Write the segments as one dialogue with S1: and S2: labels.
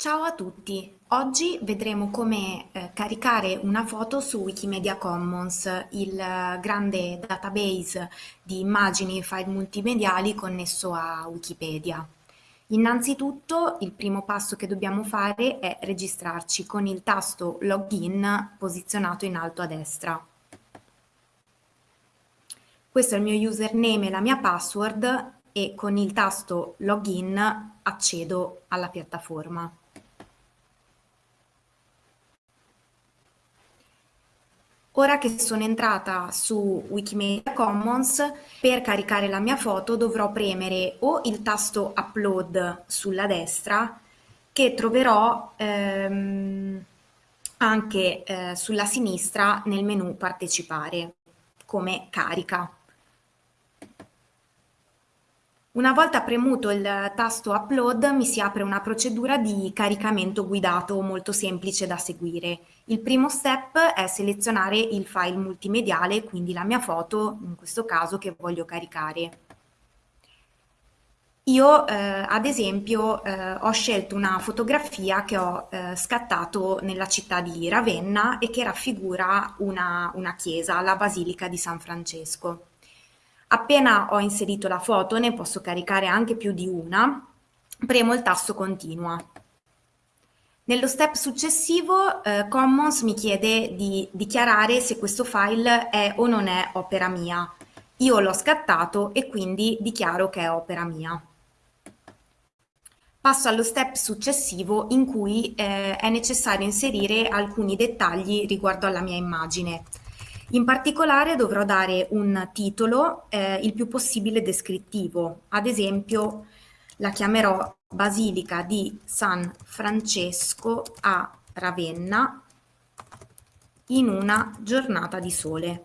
S1: Ciao a tutti! Oggi vedremo come eh, caricare una foto su Wikimedia Commons, il eh, grande database di immagini e file multimediali connesso a Wikipedia. Innanzitutto il primo passo che dobbiamo fare è registrarci con il tasto Login posizionato in alto a destra. Questo è il mio username e la mia password e con il tasto Login accedo alla piattaforma. Ora che sono entrata su Wikimedia Commons, per caricare la mia foto dovrò premere o il tasto Upload sulla destra, che troverò ehm, anche eh, sulla sinistra nel menu Partecipare, come carica. Una volta premuto il tasto Upload mi si apre una procedura di caricamento guidato molto semplice da seguire. Il primo step è selezionare il file multimediale, quindi la mia foto, in questo caso, che voglio caricare. Io eh, ad esempio eh, ho scelto una fotografia che ho eh, scattato nella città di Ravenna e che raffigura una, una chiesa, la Basilica di San Francesco. Appena ho inserito la foto, ne posso caricare anche più di una, premo il tasto continua. Nello step successivo eh, Commons mi chiede di dichiarare se questo file è o non è opera mia. Io l'ho scattato e quindi dichiaro che è opera mia. Passo allo step successivo in cui eh, è necessario inserire alcuni dettagli riguardo alla mia immagine. In particolare dovrò dare un titolo eh, il più possibile descrittivo, ad esempio la chiamerò Basilica di San Francesco a Ravenna in una giornata di sole.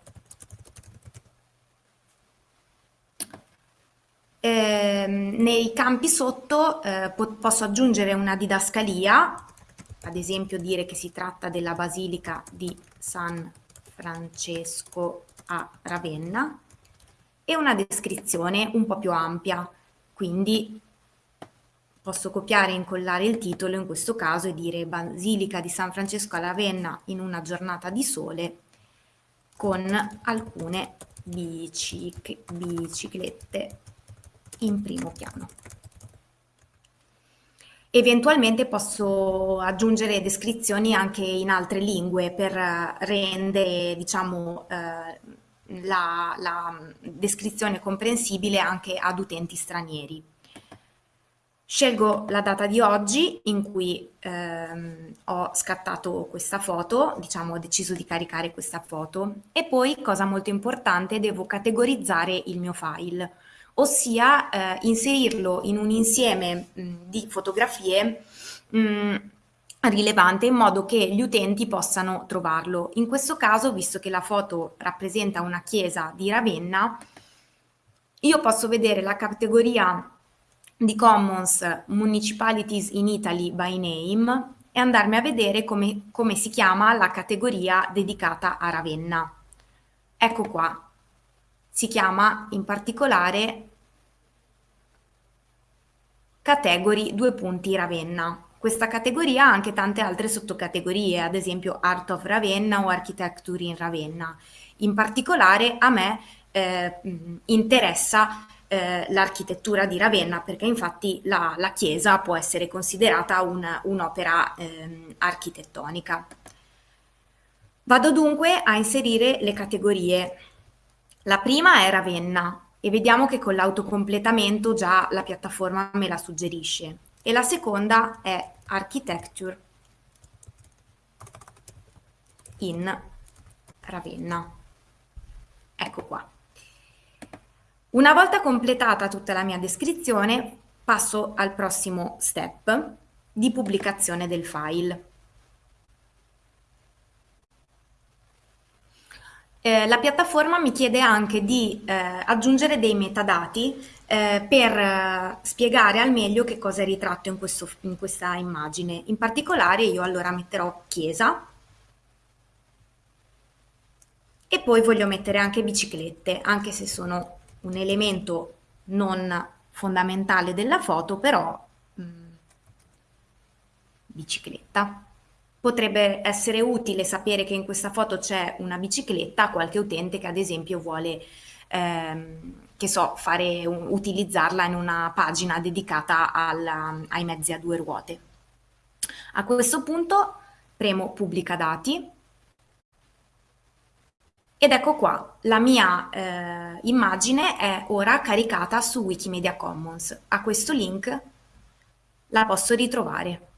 S1: Eh, nei campi sotto eh, po posso aggiungere una didascalia, ad esempio dire che si tratta della Basilica di San Francesco Francesco a Ravenna e una descrizione un po' più ampia, quindi posso copiare e incollare il titolo in questo caso e dire Basilica di San Francesco a Ravenna in una giornata di sole con alcune biciclette in primo piano. Eventualmente posso aggiungere descrizioni anche in altre lingue per rendere diciamo, eh, la, la, descrizione comprensibile anche ad utenti stranieri. Scelgo la data di oggi in cui ehm, ho scattato questa foto, diciamo ho deciso di caricare questa foto e poi, cosa molto importante, devo categorizzare il mio file ossia eh, inserirlo in un insieme mh, di fotografie mh, rilevante in modo che gli utenti possano trovarlo. In questo caso, visto che la foto rappresenta una chiesa di Ravenna, io posso vedere la categoria di Commons Municipalities in Italy by Name e andarmi a vedere come, come si chiama la categoria dedicata a Ravenna. Ecco qua, si chiama in particolare Category due punti Ravenna. Questa categoria ha anche tante altre sottocategorie, ad esempio Art of Ravenna o Architecture in Ravenna. In particolare a me eh, interessa eh, l'architettura di Ravenna perché infatti la, la chiesa può essere considerata un'opera un eh, architettonica. Vado dunque a inserire le categorie. La prima è Ravenna e vediamo che con l'autocompletamento già la piattaforma me la suggerisce. E la seconda è Architecture in Ravenna. Ecco qua. Una volta completata tutta la mia descrizione, passo al prossimo step di pubblicazione del file. Eh, la piattaforma mi chiede anche di eh, aggiungere dei metadati eh, per eh, spiegare al meglio che cosa è ritratto in, questo, in questa immagine. In particolare io allora metterò chiesa e poi voglio mettere anche biciclette, anche se sono un elemento non fondamentale della foto, però mm, bicicletta. Potrebbe essere utile sapere che in questa foto c'è una bicicletta a qualche utente che ad esempio vuole, ehm, che so, fare utilizzarla in una pagina dedicata alla, ai mezzi a due ruote. A questo punto premo pubblica dati ed ecco qua, la mia eh, immagine è ora caricata su Wikimedia Commons. A questo link la posso ritrovare.